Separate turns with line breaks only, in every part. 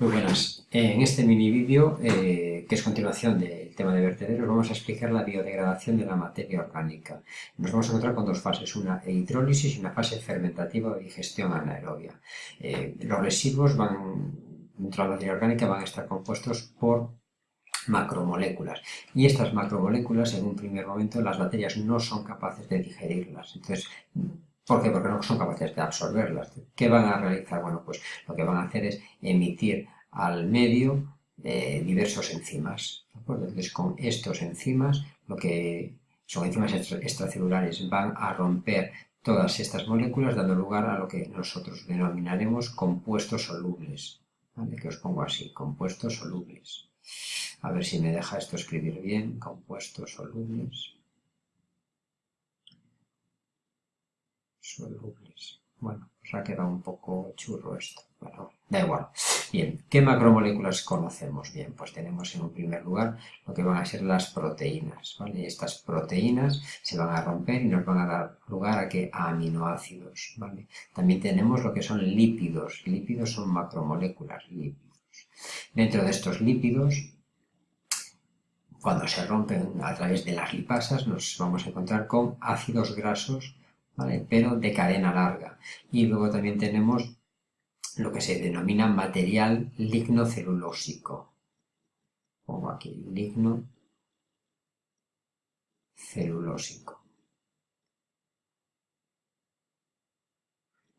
Muy buenas. En este mini vídeo, eh, que es continuación del tema de vertederos, vamos a explicar la biodegradación de la materia orgánica. Nos vamos a encontrar con dos fases, una hidrólisis y una fase fermentativa o digestión anaerobia. Eh, los residuos van, dentro de la materia orgánica van a estar compuestos por macromoléculas. Y estas macromoléculas, en un primer momento, las bacterias no son capaces de digerirlas. Entonces, ¿Por qué? Porque no son capaces de absorberlas. ¿Qué van a realizar? Bueno, pues lo que van a hacer es emitir al medio eh, diversos enzimas. Entonces, con estos enzimas, lo que son enzimas extracelulares, van a romper todas estas moléculas, dando lugar a lo que nosotros denominaremos compuestos solubles. ¿Vale? Que os pongo así, compuestos solubles. A ver si me deja esto escribir bien, compuestos solubles. Bueno, pues ha quedado un poco churro esto, pero da igual. Bien, ¿qué macromoléculas conocemos? Bien, pues tenemos en un primer lugar lo que van a ser las proteínas, ¿vale? Estas proteínas se van a romper y nos van a dar lugar a que aminoácidos, ¿vale? También tenemos lo que son lípidos, lípidos son macromoléculas, lípidos. Dentro de estos lípidos cuando se rompen a través de las lipasas nos vamos a encontrar con ácidos grasos pero de cadena larga. Y luego también tenemos lo que se denomina material lignocelulósico. Pongo aquí ligno celulósico.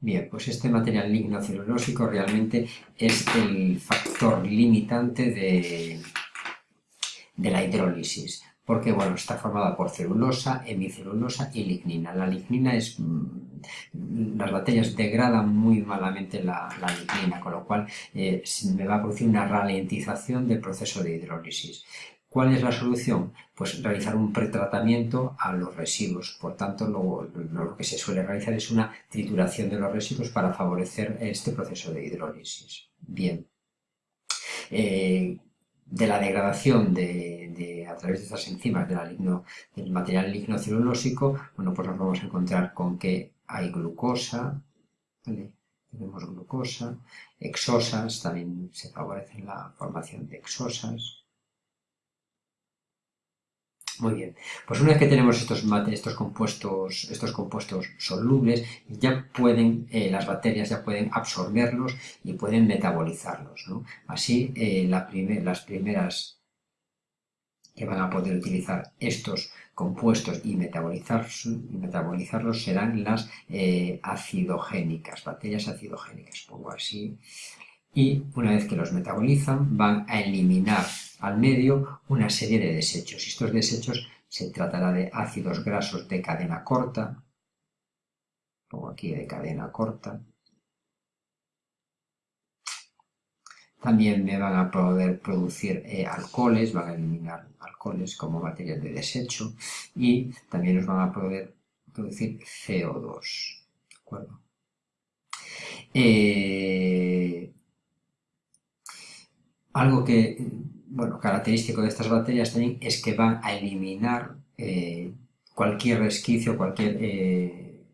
Bien, pues este material lignocelulósico realmente es el factor limitante de, de la hidrólisis porque bueno, está formada por celulosa, hemicelulosa y lignina. La lignina es... Mm, las bacterias degradan muy malamente la, lignina, con lo cual eh, me va a producir una ralentización del proceso de hidrólisis. ¿Cuál es la solución? Pues realizar un pretratamiento a los residuos. Por tanto, lo, que se suele realizar es una trituración de los residuos para favorecer este proceso de hidrólisis. Bien. Eh, de la degradación de, a través de estas enzimas del material lignocelulósico, bueno, pues nos vamos a encontrar con que hay glucosa, tenemos glucosa, exosas, también se favorece la formación de exosas, muy bien, pues una vez que tenemos estos, estos, compuestos, estos compuestos solubles, ya pueden, eh, las bacterias ya pueden absorberlos y pueden metabolizarlos. Así, eh, las primeras que van a poder utilizar estos compuestos y, metabolizar, metabolizarlos serán las eh, acidogénicas, bacterias acidogénicas, pongo así. Y una vez que los metabolizan, van a eliminar al medio una serie de desechos. Estos desechos se tratará de ácidos grasos de cadena corta, pongo aquí de cadena corta. También me van a poder producir eh, alcoholes, van a eliminar alcoholes como material de desecho y también nos van a poder producir CO2. ¿De acuerdo? Eh, algo que bueno, característico de estas bacterias también es que van a eliminar eh, cualquier resquicio, cualquier eh,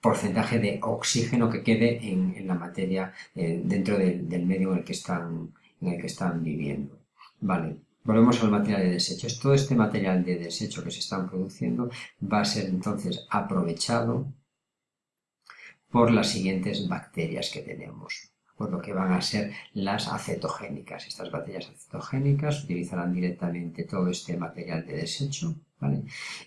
porcentaje de oxígeno que quede en, la materia eh, dentro del medio en el, que están, en el que están viviendo. Vale, volvemos al material de desechos. Todo este material de desecho que se están produciendo va a ser entonces aprovechado por las siguientes bacterias que tenemos por lo que van a ser las acetogénicas. Estas bacterias acetogénicas utilizarán directamente todo este material de desecho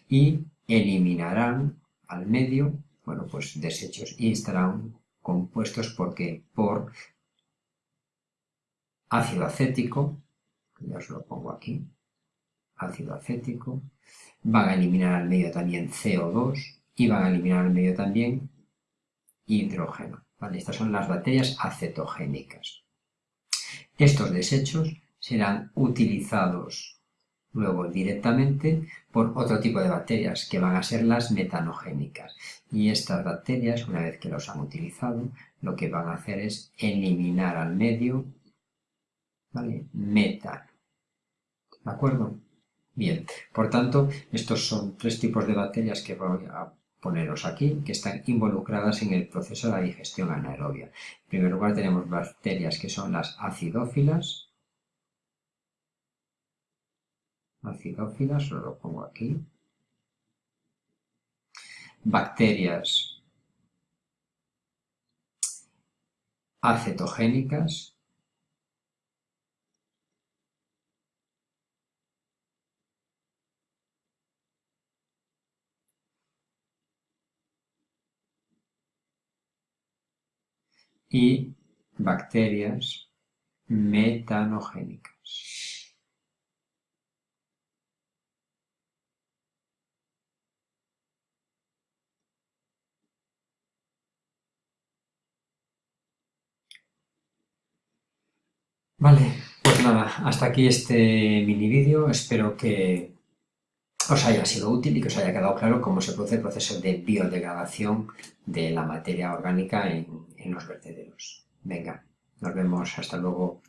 y eliminarán al medio bueno, pues desechos y estarán compuestos porque por ácido acético, ya os lo pongo aquí, ácido acético, van a eliminar al medio también CO2 y van a eliminar al medio también hidrógeno. Estas son las bacterias acetogénicas. Estos desechos serán utilizados luego directamente por otro tipo de bacterias que van a ser las metanogénicas. Y estas bacterias, una vez que los han utilizado, lo que van a hacer es eliminar al medio metano. ¿De acuerdo? Bien, por tanto, estos son tres tipos de bacterias que voy a poneros aquí, que están involucradas en el proceso de la digestión anaerobia. En primer lugar tenemos bacterias que son las acidófilas, acidófilas, os lo pongo aquí, bacterias acetogénicas, y bacterias metanogénicas. Vale, pues nada, hasta aquí este mini vídeo. Espero que os haya sido útil y que os haya quedado claro cómo se produce el proceso de biodegradación de la materia orgánica en, en los vertederos. Venga, nos vemos, hasta luego.